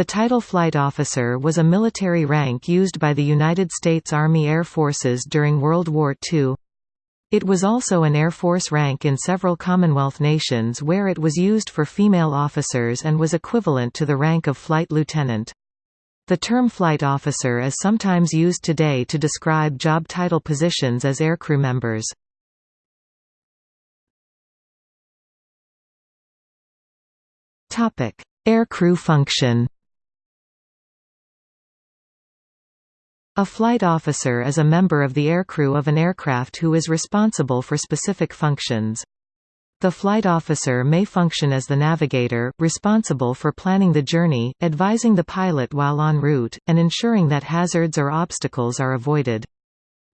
The title Flight Officer was a military rank used by the United States Army Air Forces during World War II. It was also an Air Force rank in several Commonwealth nations where it was used for female officers and was equivalent to the rank of flight lieutenant. The term flight officer is sometimes used today to describe job title positions as aircrew members. Aircrew function A flight officer is a member of the aircrew of an aircraft who is responsible for specific functions. The flight officer may function as the navigator, responsible for planning the journey, advising the pilot while en route, and ensuring that hazards or obstacles are avoided.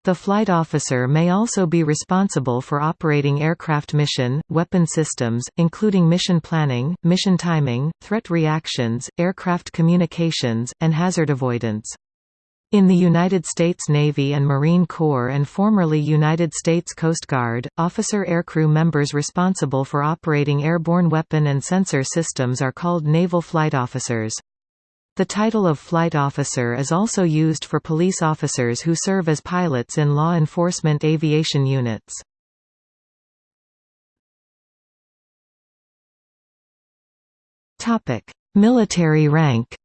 The flight officer may also be responsible for operating aircraft mission, weapon systems, including mission planning, mission timing, threat reactions, aircraft communications, and hazard avoidance. In the United States Navy and Marine Corps and formerly United States Coast Guard, officer aircrew members responsible for operating airborne weapon and sensor systems are called naval flight officers. The title of flight officer is also used for police officers who serve as pilots in law enforcement aviation units. Military rank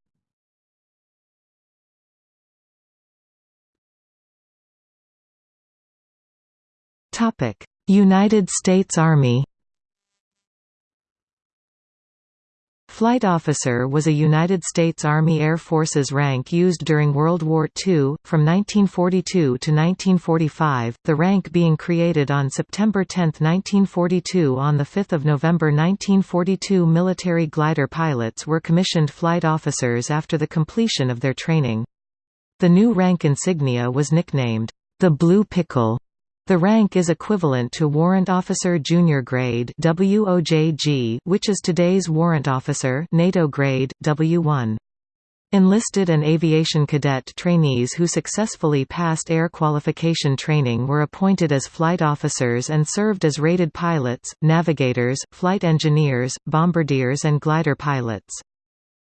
United States Army Flight officer was a United States Army Air Forces rank used during World War II, from 1942 to 1945, the rank being created on September 10, 1942 On 5 November 1942 military glider pilots were commissioned flight officers after the completion of their training. The new rank insignia was nicknamed, the Blue Pickle, the rank is equivalent to Warrant Officer Junior Grade WOJG, which is today's Warrant Officer NATO grade, W1. Enlisted and aviation cadet trainees who successfully passed air qualification training were appointed as flight officers and served as rated pilots, navigators, flight engineers, bombardiers and glider pilots.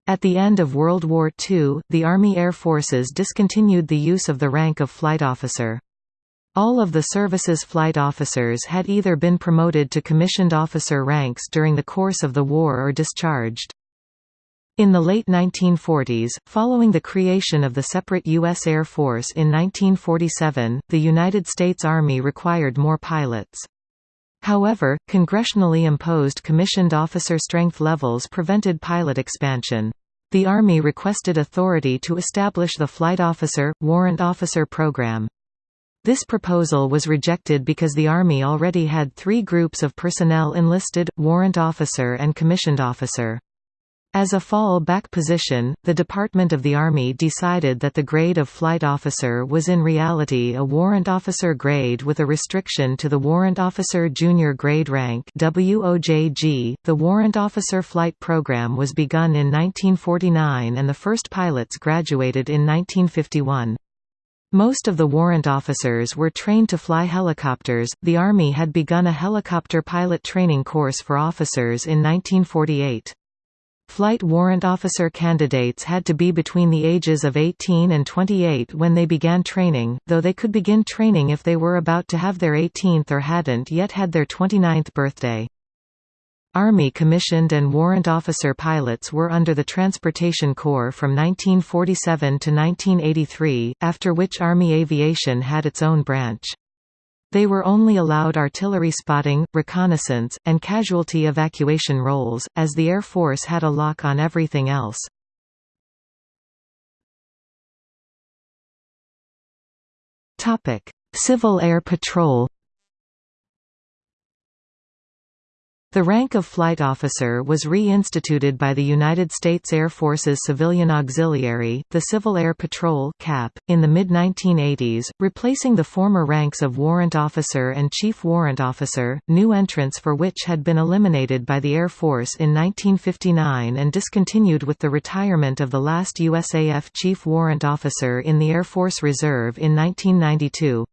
At the end of World War II, the Army Air Forces discontinued the use of the rank of flight officer. All of the service's flight officers had either been promoted to commissioned officer ranks during the course of the war or discharged. In the late 1940s, following the creation of the separate U.S. Air Force in 1947, the United States Army required more pilots. However, congressionally imposed commissioned officer strength levels prevented pilot expansion. The Army requested authority to establish the Flight Officer, Warrant Officer Program. This proposal was rejected because the Army already had three groups of personnel enlisted, warrant officer and commissioned officer. As a fall-back position, the Department of the Army decided that the grade of flight officer was in reality a warrant officer grade with a restriction to the warrant officer junior grade rank WOJG. .The warrant officer flight program was begun in 1949 and the first pilots graduated in 1951. Most of the warrant officers were trained to fly helicopters. The Army had begun a helicopter pilot training course for officers in 1948. Flight warrant officer candidates had to be between the ages of 18 and 28 when they began training, though they could begin training if they were about to have their 18th or hadn't yet had their 29th birthday. Army commissioned and warrant officer pilots were under the Transportation Corps from 1947 to 1983, after which Army Aviation had its own branch. They were only allowed artillery spotting, reconnaissance, and casualty evacuation roles, as the Air Force had a lock on everything else. Civil Air Patrol The rank of flight officer was reinstituted by the United States Air Force's Civilian Auxiliary, the Civil Air Patrol (CAP), in the mid-1980s, replacing the former ranks of warrant officer and chief warrant officer, new entrants for which had been eliminated by the Air Force in 1959 and discontinued with the retirement of the last USAF chief warrant officer in the Air Force Reserve in 1992.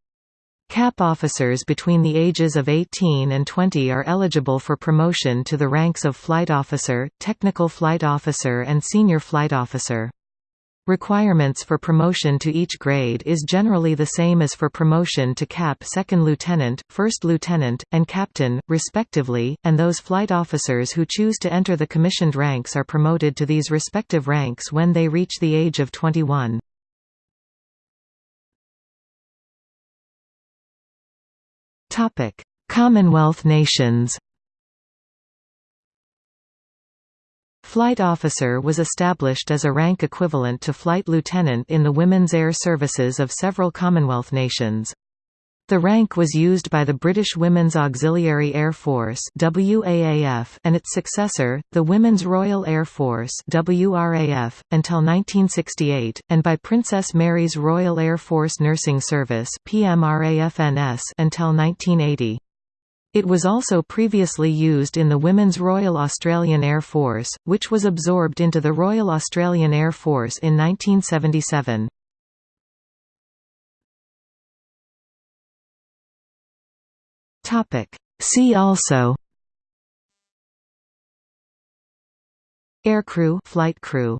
CAP officers between the ages of 18 and 20 are eligible for promotion to the ranks of flight officer, technical flight officer and senior flight officer. Requirements for promotion to each grade is generally the same as for promotion to cap second lieutenant, first lieutenant, and captain, respectively, and those flight officers who choose to enter the commissioned ranks are promoted to these respective ranks when they reach the age of 21. Commonwealth nations Flight officer was established as a rank equivalent to flight lieutenant in the women's air services of several Commonwealth nations. The rank was used by the British Women's Auxiliary Air Force WAAF and its successor, the Women's Royal Air Force WRAF, until 1968, and by Princess Mary's Royal Air Force Nursing Service PMRAFNS until 1980. It was also previously used in the Women's Royal Australian Air Force, which was absorbed into the Royal Australian Air Force in 1977. See also Aircrew flight crew